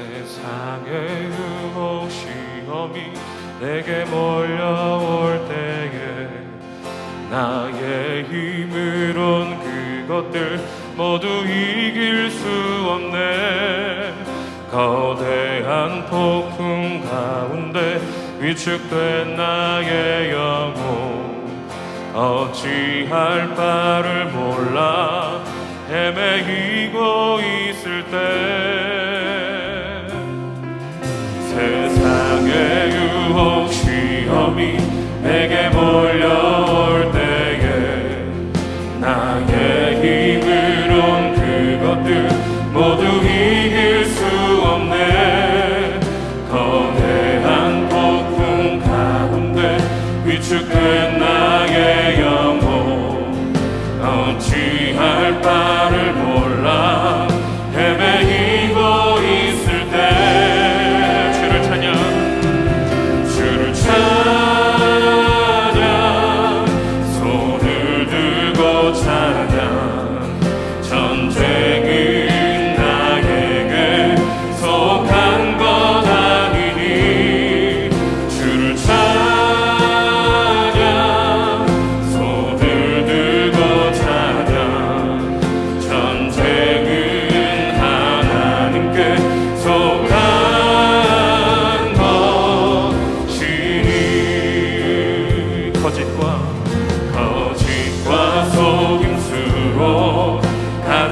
세상의 유혹 시험이 내게 몰려올 때에 나의 힘으론 그것들 모두 이길 수 없네. 거대한 폭풍 가운데 위축된 나의 영혼 어찌할 바를 몰라 헤매이고 있을 때 내게 몰려.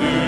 do.